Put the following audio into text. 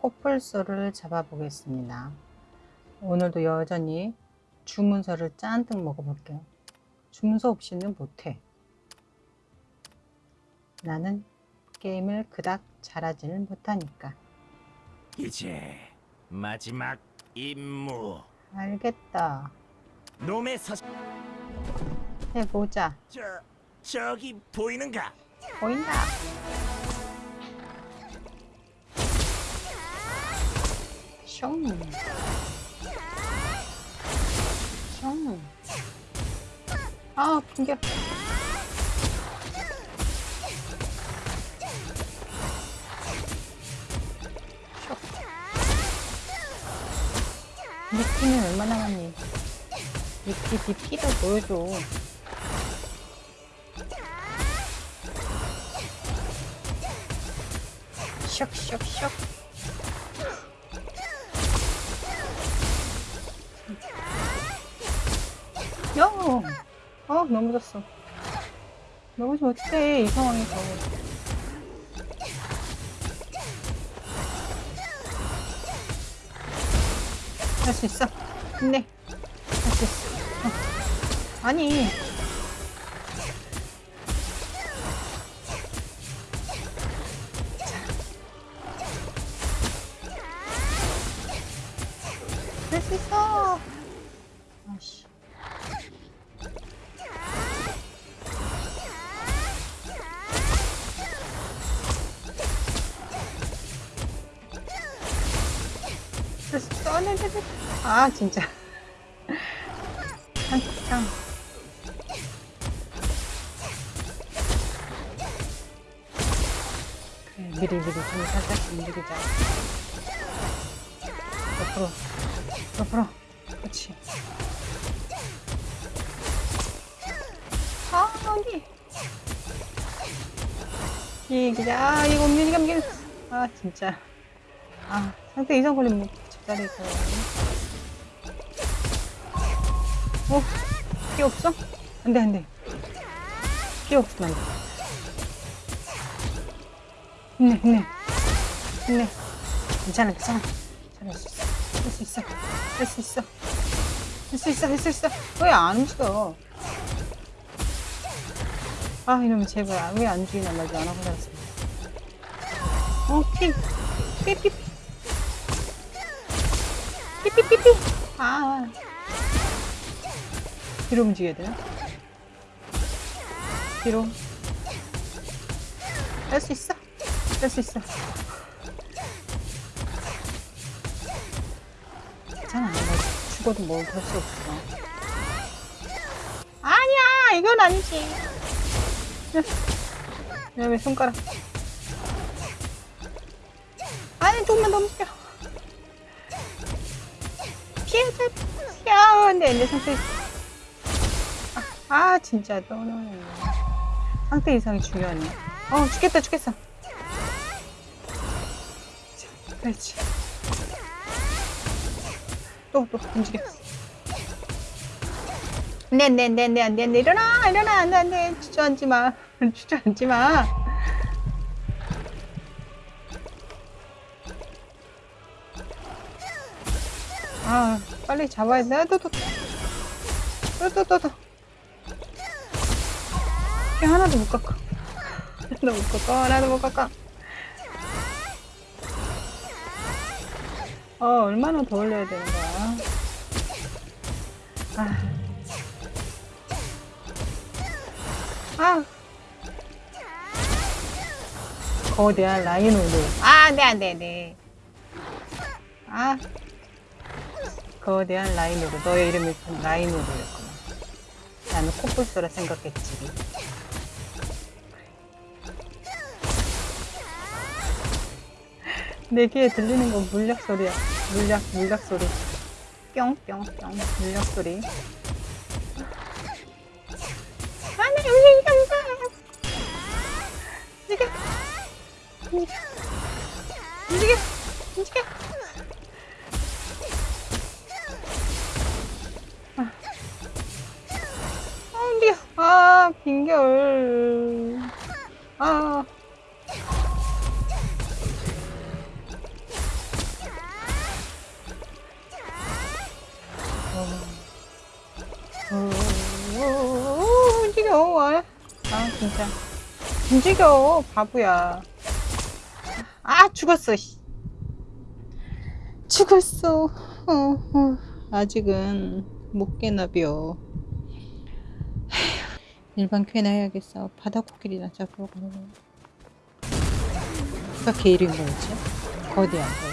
코뿔소를 잡아 보겠습니다. 오늘도 여전히 주문서를 잔뜩 먹어 볼게요. 주문서 없이는 못해. 나는 게임을 그닥 잘하지는 못하니까. 이제 마지막 임무 알겠다. 놈의 서 해보자. 저 저기 보이는가? 보인다. 숑. 숑. 아, 공격. 미끼는 얼마나 남니? 미끼 DP도 보여줘. 슉슉슉. 야! 어, 넘어졌어. 넘어지면 어떡해, 이 상황에서. 할 수 있어. 힘내. 할 수 있어. 어. 아니. 할 수 있어. 아씨. 아, 진짜. 한참. 미리 미리 좀 살짝 움직이자. 옆으로, 옆으로. 그렇지. 아, 언니. 이기자. 아, 이거 움직이가 움직이. 아, 진짜. 아, 상태 이상 걸리면 집자리에서. 어, 피 없어? 안 돼, 안 돼. 피 없으면 안 돼. 힘내, 힘내. 힘내. 괜찮아, 괜찮아. 잘할 수 있어. 할 수 있어. 할 수 있어. 할 수 있어, 할 수 있어. 왜 안 움직여? 아, 이러면 제발 왜안 움직이나 말도 안 하고 살았습니다. 어, 피. 피, 피, 피. 피. 아. 뒤로 움직여야 되나? 뒤로. 할 수 있어. 할 수 있어. 괜찮아. 뭐 죽어도 뭐할수 없어. 아니야! 이건 아니지. 야, 왜 손가락. 아니, 조금만 더 움직여. 피해자, 야, 근데 내 상태. 아, 아, 진짜, 너는. 상태 이상이 중요하네. 어, 죽겠다, 죽겠어. 자, 그렇지. 또, 또, 움직여. 네, 네, 네, 네. 일어나, 일어나, 안 돼, 안 돼. 주저앉지 마. 주저앉지 마. 아, 빨리 잡아야 돼. 또, 또, 또. 또, 또, 또, 또. 피 하나도 못 깎아. 하나도 못 깎아. 하나도 못 깎아. 어, 얼마나 더 올려야 되는 거야. 아. 아. 거대한 라이노르. 아, 네, 안 돼, 네. 아. 거대한 라이노르. 너의 이름이 라이노르였구나. 나는 코뿔소라 생각했지. 내 귀에 들리는 건 물약 소리야. 물약, 물약 소리. 뿅뿅뿅. 물약 소리. 빙결. 아. 어, 어, 어, 움직여, 왈. 아, 진짜. 움직여, 바보야. 아, 죽었어, 죽었어. 어, 어. 아직은 못 깨나벼. 일반 쾌나 해야겠어. 바다 코끼리나 잡으러 가는 거야. 아까 걔 이름이 뭐였지? 거대한 거.